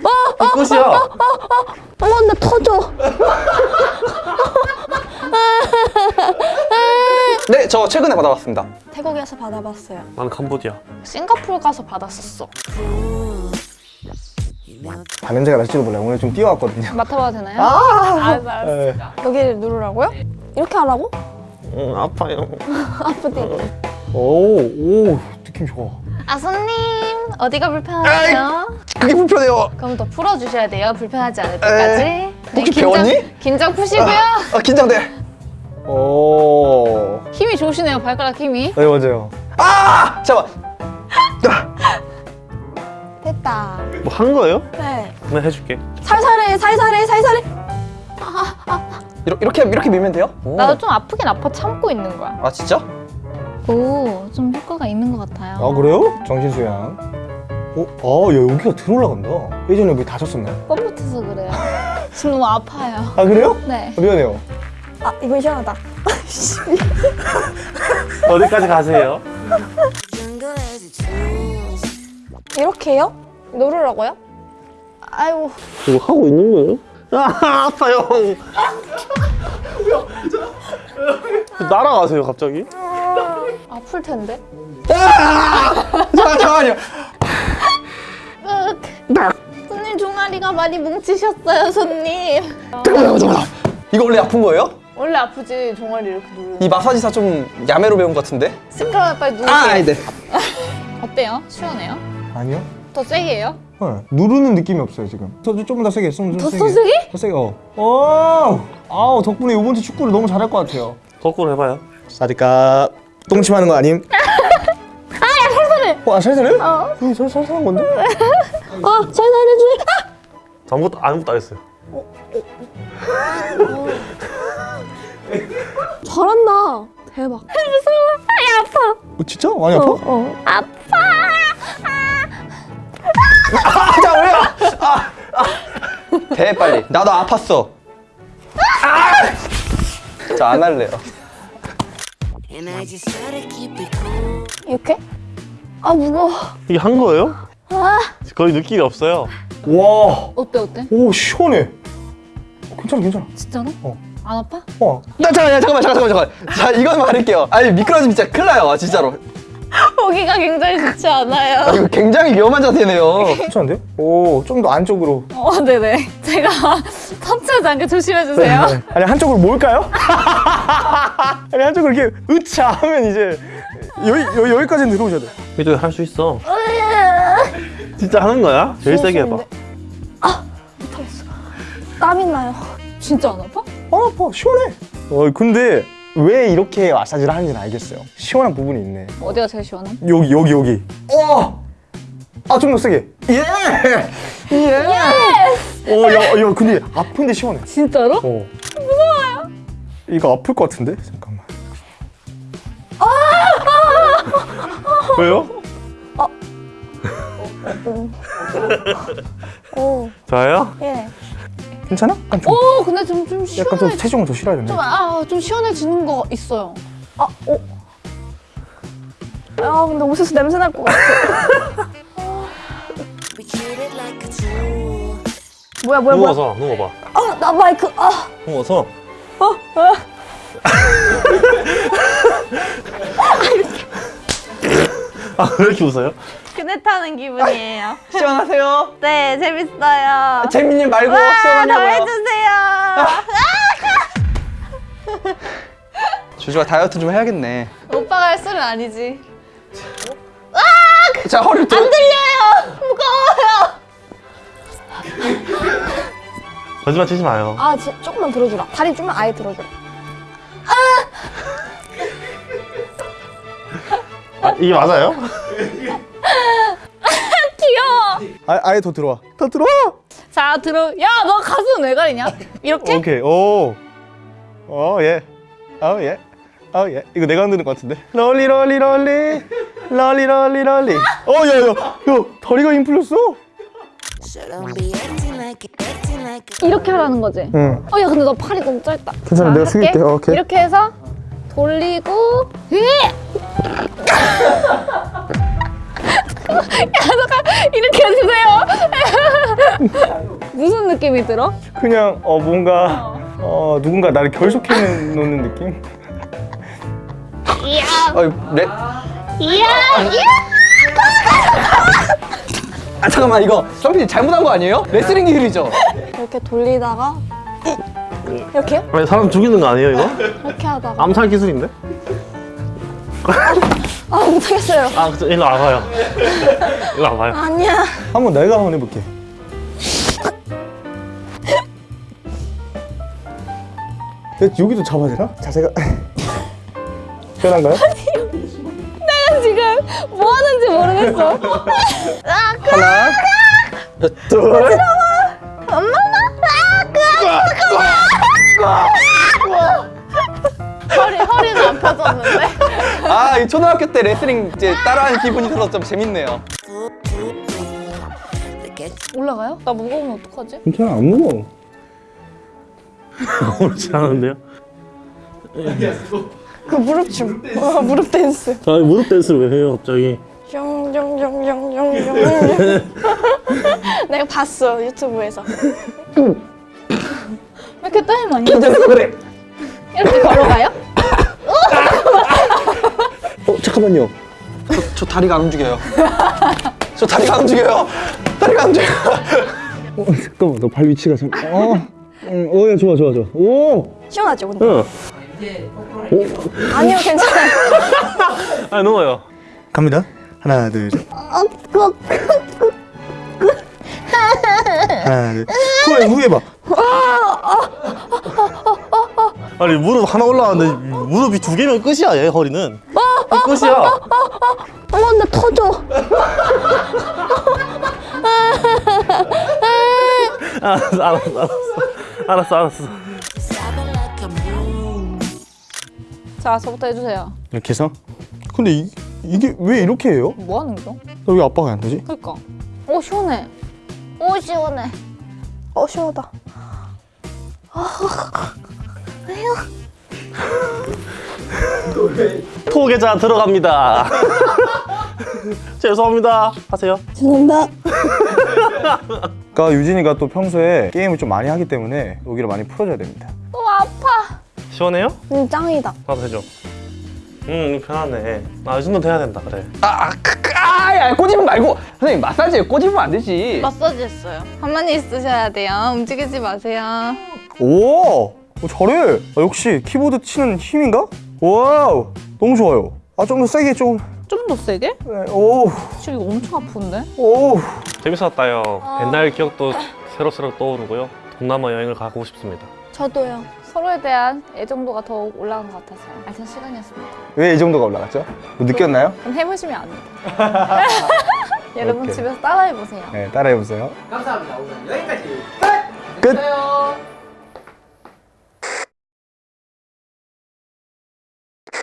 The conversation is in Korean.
이 끝이야. 어머 나 터져. 네, 저 최근에 받아봤습니다. 태국에서 받아봤어요. 나는 캄보디아. 싱가포르 가서 받았었어. 담냄새가 날지도 몰라요. 오늘 좀 뛰어왔거든요. 맡아봐도 되나요? 아, 알았어, 알았어. 네. 여기를 누르라고요? 이렇게 하라고? 응, 아파요. 아프디. 오, 오, 느낌 좋아. 아, 손님. 어디가 불편하세요? 그게 불편해요. 그럼 더 풀어주셔야 돼요. 불편하지 않을 때까지. 네, 혹시 긴장- 배웠니? 긴장 푸시고요. 아, 긴장돼. 오, 힘이 좋으시네요, 발가락 힘이. 네 맞아요. 아! 잠깐만. 됐다. 뭐 한 거예요? 네. 나 해줄게. 살살해 살살해 살살해. 이렇게, 이렇게, 이렇게 밀면 돼요? 오. 나도 좀 아프긴 아파 참고 있는 거야. 아, 진짜? 오, 좀 효과가 있는 것 같아요. 아 그래요? 정신 수양. 어, 아, 야 여기가 들어올라간다. 예전에 여기 다쳤었나요? 뻣뻣해서 그래요. 지금 너무 아파요. 아 그래요? 네. 아, 미안해요. 아 이건 시원하다. 어디까지 가세요? 이렇게요? 누르라고요? 아이고. 이거 하고 있는 거예요? 아, 아파요. 날아가세요, 갑자기? 아플 텐데. 잠깐, 잠깐만요. 손님 종아리가 많이 뭉치셨어요, 손님. 잠깐만, 잠깐만. 이거 원래 아픈 거예요? 원래 아프지, 종아리 이렇게 누르는. 이 마사지사 좀 야매로 배운 것 같은데? 스크럽 빨리 누르세요. 아, 네. 어때요? 시원해요? 아니요. 더 세게 해요? 네. 누르는 느낌이 없어요 지금. 더 조금 더 세게, 좀, 좀 더 세게. 세게? 더 세게. 어. 오, 아우 덕분에 이번 주 축구를 너무 잘할 것 같아요. 거꾸로 해봐요. 사디까 똥침 하는 거 아님? 아야 살살해. 어, 아 살살해? 어. 이게 살 살살한 건데? 아 살살해줘. 아무것도, 아무것도 안 했어요. 잘한다. 대박. 어, 진짜? 많이 아파? 어. 아, 자, 왜요? 아, 아. 대 빨리. 나도 아팠어. 아! 자, 안 할래요. 이렇게? 아 무거워. 이게 한 거예요? 거의 느낌이 없어요. 와, 어때, 어때? 오 시원해. 괜찮아, 괜찮아. 진짜로? 어. 안 아파? 어, 나 잠깐만, 잠깐만, 잠깐만, 잠깐만. 자, 이건 말할게요. 아니, 미끄러지면 진짜 큰일 나요, 진짜로. 보기가 굉장히 좋지 않아요. 아, 이거 굉장히 위험한 자세네요. 괜찮은데요? 오, 좀 더 안쪽으로. 어, 네네. 제가 터치하지 않게 조심해주세요. 네. 아니 한쪽으로 모을까요? 아니 한쪽으로 이렇게 으차 하면 이제 여기 여기 여기까지는 들어오셔야 돼. 이도 할 수 있어. 진짜 하는 거야? 제일 세게 해봐. 땀이 나요. 진짜 안 아파? 아 아파 시원해. 어 근데 왜 이렇게 마사지를 하는지는 알겠어요. 시원한 부분이 있네. 어디가 제일 시원해? 여기 여기 여기. 어. 아좀 더 세게. 예. 예. 어, 야, 야, 근데 아픈데 시원해. 진짜로? 어. 무서워요. 이거 아플 것 같은데? 잠깐만. 왜요? 오. 저요? 예. 괜찮아? 약간 좀, 오, 근데 좀, 좀 시원해. 약간 좀 체중을 더 실어야 되네. 좀, 아, 좀 시원해지는 거 있어요. 아 오. 아 근데 옷에서 냄새 날 것 같아. 뭐야 뭐야 뭐야. 누워서, 누워봐. 아나 마이크. 아. 누워서. 아, 왜 이렇게 웃어요? 그네 타는 기분이에요. 시원하세요? 네, 재밌어요. 재민님 말고 시원하냐고요? 해주세요. 주주가 다이어트 좀 해야겠네. 오빠가 할 소리는 아니지. 자, 허리를 또. 안 들려요. 무거워요. 거짓말 치지 마요. 아 지, 조금만 들어주라. 다리 좀만 아예 들어주라. 아, 이게 맞아요? 아, 아예 더 들어와. 더 들어와. 자, 들어. 야, 너 가슴 왜 가리냐? 이렇게? 오케이. 오. 어, 예. 어, 예. 어, 예. 이거 내가 흔드는 것 같은데. 럴리 럴리 럴리. 럴리 럴리 럴리. 어, 야, 야. 야, 다리가 힘 풀렸어. So don't be acting like it, acting like it. 이렇게 하라는 거지? 응. 어, 야, 근데 너 팔이 너무 짧다. 괜찮아, 자, 내가 숙일게. 어, 오케이. 이렇게 해서 돌리고, 으! 이렇게 해주세요. 무슨 느낌이 들어? 그냥 어 뭔가 어 누군가 나를 결속해 놓는 느낌? 어, 레... 아 잠깐만 이거 성빈이 잘못한 거 아니에요? 레슬링 기술이죠? 이렇게 돌리다가 이렇게요? 아니 사람 죽이는 거 아니에요 이거? 이렇게 하다가 암살 기술인데? 아 못하겠어요. 아 일로 와봐요 일로 와봐요 아니야. 한번 내가 한번 해볼게. 여기도 잡아야 되나? 자세가 편한가요? 지금 뭐 하는지 모르겠어. 하나 둘 아, 이 초등학교 때 레슬링 이제 따라하는 기분이 들어서 좀 재밌네요. 올라가요? 나 무거우면 어떡하지? 괜찮아 안 무거워. 옳지 않은데요? 그 무릎 춤. 어, 무릎 댄스. 아 무릎 댄스를 왜 해요 갑자기 숑숑숑숑숑. 내가 봤어 유튜브에서. 왜 이렇게 땀이 많이 나? 그래. 이렇게 걸어가요? 어 잠깐만요. 저, 저 다리가 안 움직여요. 저 다리가 안 움직여요. 다리가 안 움직여요. 어, 잠깐만 너 발 위치가 참. 어. 응, 어야 좋아 좋아 좋아. 오. 시원하죠 근데? 응 아니요 괜찮아요. 아니 누워요 갑니다. 하나 둘 셋. 하나 둘. 후에 후에 봐. 아니 무릎 하나 올라왔는데 무릎이 두 개면 끝이야 얘 허리는 이 끝이야 어머 나 터져. 알았어 알았어 알았어 알았어 알았어. 자, 저부터 해주세요. 이렇게 해서. 근데 이, 이게 왜 이렇게 해요? 뭐 하는 거? 왜 아빠가 안 되지? 그니까. 오 시원해. 오 시원해. 어 시원하다. 토계자 들어갑니다 죄송합니다 하세요 죄송합니다. 그러니까 유진이가 또 평소에 게임을 좀 많이 하기 때문에 여기를 많이 풀어줘야 됩니다. 오 아파. 시원해요? 음 짱이다. 나도 해줘 음 편하네 아이 정도 돼야 된다 그래 아, 아, 크, 크, 아, 야, 꼬집으면 말고. 선생님, 마사지에 꼬집으면 안 되지. 마사지 했어요. 가만히 있으셔야 돼요. 움직이지 마세요. 오, 어, 잘해. 아, 역시 키보드 치는 힘인가? wow, 너무 좋아요. 아, 좀 더 세게 좀. 좀 더 세게? 네, 오, 지금 이거 엄청 아픈데? 오. 재밌었다요 옛날 기억도 새록새록 떠오르고요 동남아 여행을 가고 싶습니다 저도요. 서로에 대한 애정도가 더욱 올라간 것 같아서 알찬 시간이었습니다. 왜이 정도가 올라갔죠? 뭐 느꼈나요? 그럼 해보시면 압니다. 여러분 오케이. 집에서 따라해보세요. 네, 따라해 보세요. 감사합니다. 오늘 여기까지. 끝.